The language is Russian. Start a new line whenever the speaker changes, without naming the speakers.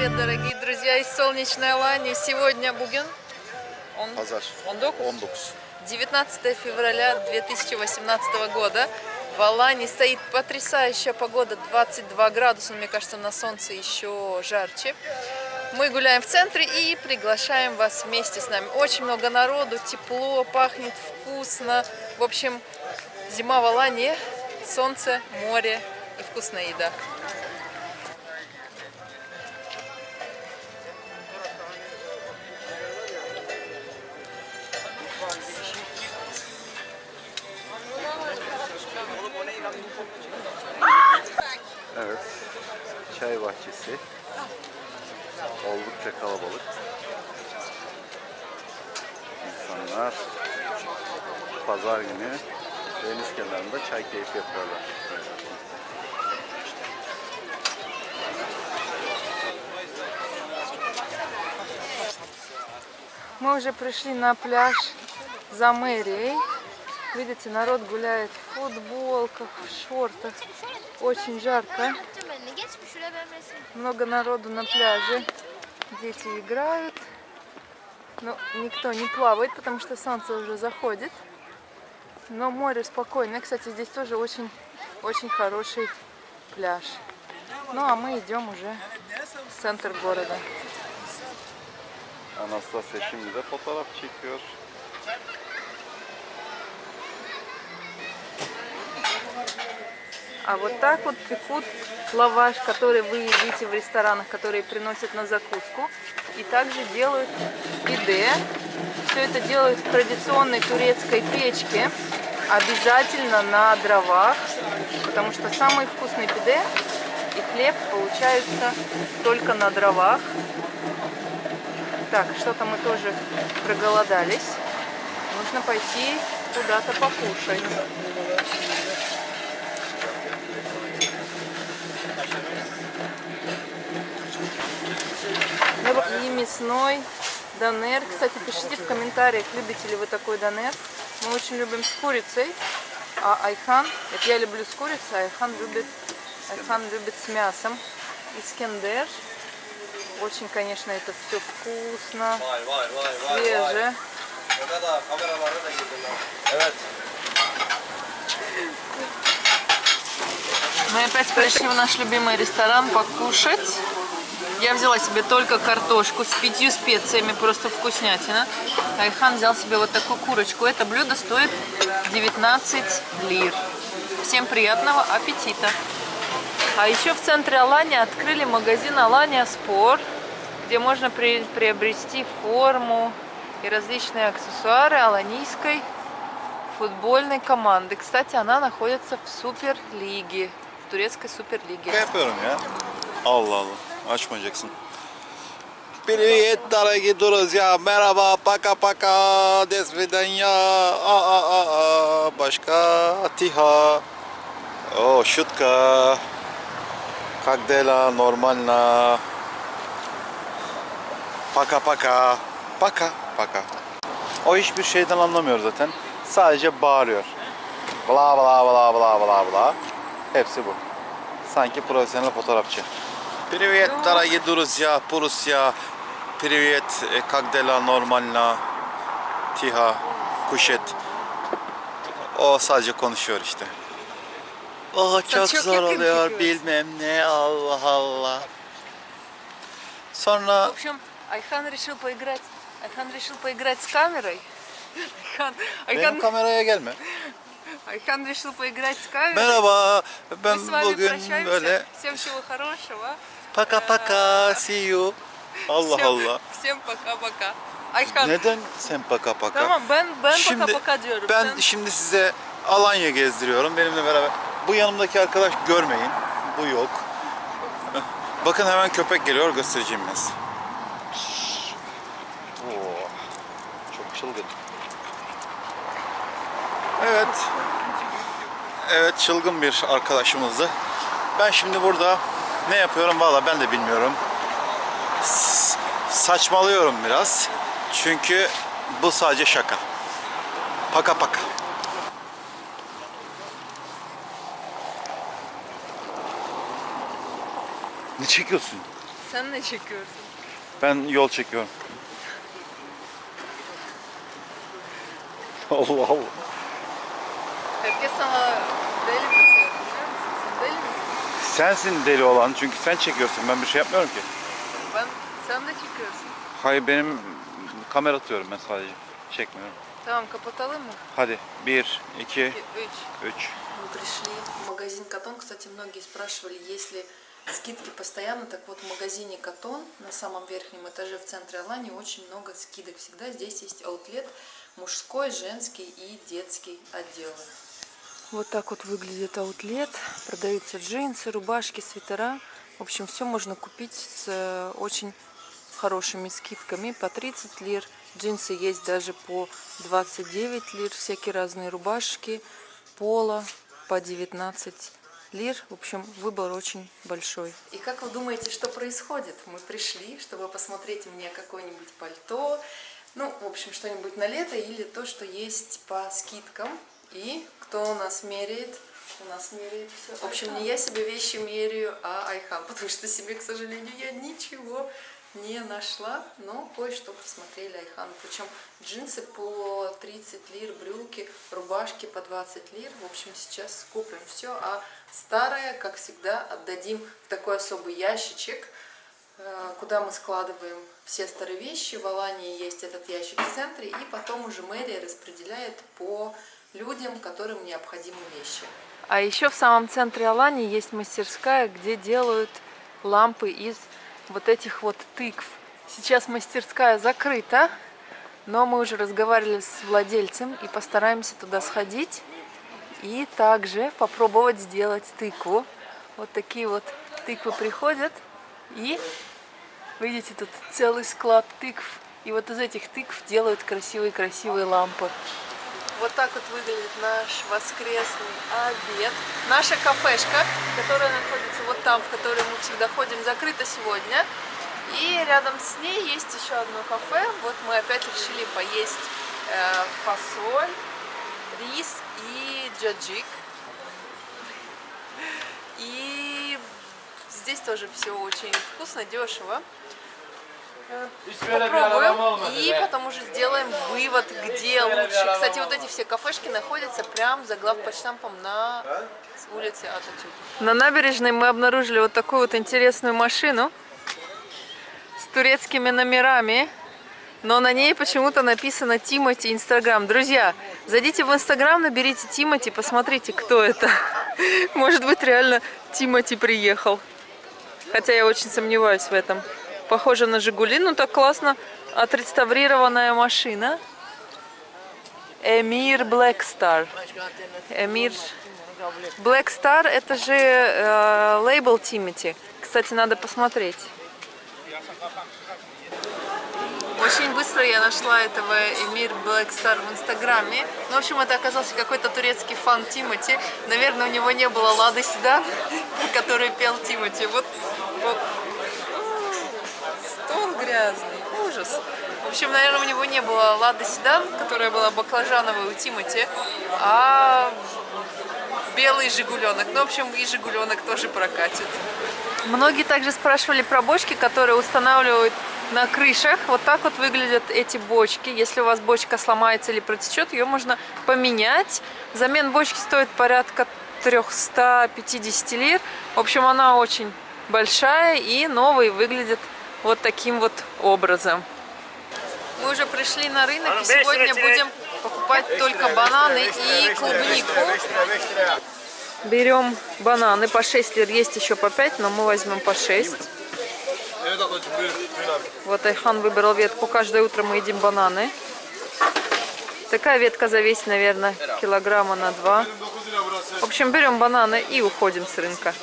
привет, дорогие друзья из солнечной Алании. Сегодня Буген. Он,
Pazar.
он докус?
19.
19 февраля 2018 года. В Алании стоит потрясающая погода, 22 градуса, мне кажется, на солнце еще жарче. Мы гуляем в центре и приглашаем вас вместе с нами. Очень много народу, тепло, пахнет вкусно. В общем, зима в Алании, солнце, море и вкусная еда.
Bahçesi. Oldukça kalabalık. İnsanlar pazar günü deniz kenarında çay keyfi yapıyorlar.
Мы уже пришли на пляж за мэрией. Видите, народ гуляет в футболках, в шортах. Очень жарко. Много народу на пляже. Дети играют. Но никто не плавает, потому что солнце уже заходит. Но море спокойное. Кстати, здесь тоже очень, очень хороший пляж. Ну а мы идем уже в центр города.
Anastasya şimdi de fotoğraf çekiyor.
А вот так вот пекут лаваш, который вы едите в ресторанах, которые приносят на закуску. И также делают пиде. Все это делают в традиционной турецкой печке. Обязательно на дровах, потому что самый вкусный пиде и хлеб получаются только на дровах. Так, что-то мы тоже проголодались. Нужно пойти куда-то покушать. И мясной донер. Кстати, пишите в комментариях, любите ли вы такой донер. Мы очень любим с курицей. А Айхан, это я люблю с курицей, а Айхан любит, Айхан любит с мясом. Искендер. Очень, конечно, это все вкусно,
Vay vay vay vay vay.
свеже.
Burada da kameralara da girdiler. Evet.
Мы опять пришли в наш любимый ресторан покушать. Я взяла себе только картошку с пятью специями, просто вкуснятина. Айхан взял себе вот такую курочку. Это блюдо стоит 19 лир. Всем приятного аппетита! А еще в центре Алания открыли магазин Алания Спорт, где можно при- приобрести форму и различные аксессуары аланийской футбольной команды. Кстати, она находится в Суперлиге, в турецкой Суперлиге.
Ne yapıyorum ya? Allah Allah. Açmayacaksın. Привет, дорогие друзья. Merhaba, пока пока. До свидания. А, а, а, а. Başka. Тихо. О, шутка. Как дела? Нормально. Paka paka. Paka paka. O hiçbir şeyden anlamıyor zaten. Sadece bağırıyor. Bla bla bla bla bla bla. Hepsi bu. Sanki profesyonel fotoğrafçı. Привет, дорогие друзья, Прусия. Привет, э, как дела? Нормально. Тихо. Kuşet. O sadece konuşuyor işte. Oh çok
çok
zor
yakın
oluyor
çıkıyoruz.
bilmem ne Allah Allah.
В
Sonra
общем, Айхан решил поиграть. Айхан решил поиграть с камерой. Айхан,
benim
Айхан,
kameraya gelme.
Айхан решил поиграть с камерой.
Merhaba.
Мы
Ben
с вами
bugün
прощаемся.
böyle
Всем всего хорошего.
paka paka see you. Allah
Всем-
Allah.
Всем пока-пока. Ayhan.
Neden sen paka paka?
Tamam ben ben
Şimdi
paka paka diyorum.
ben
Sen-
şimdi size Alanya gezdiriyorum benimle beraber. Bu yanımdaki arkadaş görmeyin. Bu yok. Heh. Bakın hemen köpek geliyor göstereceğim ben size. Oo, çok çılgın. Evet. Evet çılgın bir arkadaşımızdı. Ben şimdi burada ne yapıyorum valla ben de bilmiyorum. S- saçmalıyorum biraz. Çünkü bu sadece şaka. Paka paka. Ne çekiyorsun?
Sen ne çekiyorsun?
Ben yol çekiyorum. Allah Allah.
Herkes sana
Sensin deli olan çünkü sen çekiyorsun. Ben bir şey yapmıyorum ki.
Ben, sen de çekiyorsun.
Hayır benim kamera atıyorum ben sadece. Çekmiyorum.
Tamam kapatalım mı?
Hadi 1, 2,
2, 3.
3.
Мы пришли в магазин Катон. Кстати, многие спрашивали, есть ли скидки постоянно. Так вот, в магазине Катон на самом верхнем этаже в центре Алании очень много скидок. Всегда здесь есть аутлет мужской, женский и детский отделы. Вот так вот выглядит аутлет. Продаются джинсы, рубашки, свитера. В общем, все можно купить с э, очень хорошими скидками. По 30 лир. Джинсы есть даже по 29 лир. Всякие разные рубашки, поло по 19 лир. В общем, выбор очень большой. И как вы думаете, что происходит? Мы пришли, чтобы посмотреть мне какое-нибудь пальто, ну, в общем, что-нибудь на лето или то, что есть по скидкам. И кто у нас меряет? У нас меряет все. В общем, не я себе вещи меряю, а Айхан, потому что себе, к сожалению, я ничего не нашла, но кое-что посмотрели Айхан. Причем джинсы по 30 лир, брюки, рубашки по 20 лир. В общем, сейчас купим все, а старое, как всегда, отдадим в такой особый ящичек, э, куда мы складываем все старые вещи. В Алании есть этот ящик в центре, и потом уже мэрия распределяет по людям, которым необходимы вещи. А еще в самом центре Алании есть мастерская, где делают лампы из вот этих вот тыкв. Сейчас мастерская закрыта, но мы уже разговаривали с владельцем и постараемся туда сходить и также попробовать сделать тыкву. Вот такие вот тыквы приходят и видите тут целый склад тыкв. И вот из этих тыкв делают красивые-красивые лампы. Вот так вот выглядит наш воскресный обед. Наша кафешка, которая находится вот там, в которой мы всегда ходим, закрыта сегодня. И рядом с ней есть еще одно кафе. Вот мы опять решили поесть э, фасоль, рис и джаджик. И здесь тоже все очень вкусно, дешево. Попробуем и потом уже сделаем вывод, где лучше. Кстати, вот эти все кафешки находятся прямо за главпочтампом на улице Ататюрк. На набережной мы обнаружили вот такую вот интересную машину с турецкими номерами. Но на ней почему-то написано Тимати Инстаграм. Друзья, зайдите в Инстаграм, наберите Тимати, посмотрите, кто это. Может быть, реально Тимати приехал. Хотя я очень сомневаюсь в этом. Похоже на Жигули, ну так классно отреставрированная машина. Эмир Star. Эмир Star это же э, лейбл Тимати. Кстати, надо посмотреть. Очень быстро я нашла этого Эмир Star в Инстаграме. Ну, в общем, это оказался какой-то турецкий фан Тимати. Наверное, у него не было Лады Седан, который пел Тимати. Вот, вот. Грязный. Ужас. В общем, наверное, у него не было Лады Седан, которая была баклажановой у Тимати, а белый Жигуленок. Ну, в общем, и Жигуленок тоже прокатит. Многие также спрашивали про бочки, которые устанавливают на крышах. Вот так вот выглядят эти бочки. Если у вас бочка сломается или протечет, ее можно поменять. Замен бочки стоит порядка 350 лир. В общем, она очень большая и новый выглядит вот таким вот образом. Мы уже пришли на рынок и сегодня будем покупать только бананы и клубнику. Берем бананы по 6 лир, есть еще по 5, но мы возьмем по 6. Вот Айхан выбрал ветку, каждое утро мы едим бананы. Такая ветка за весь, наверное, килограмма на 2. В общем, берем бананы и уходим с рынка.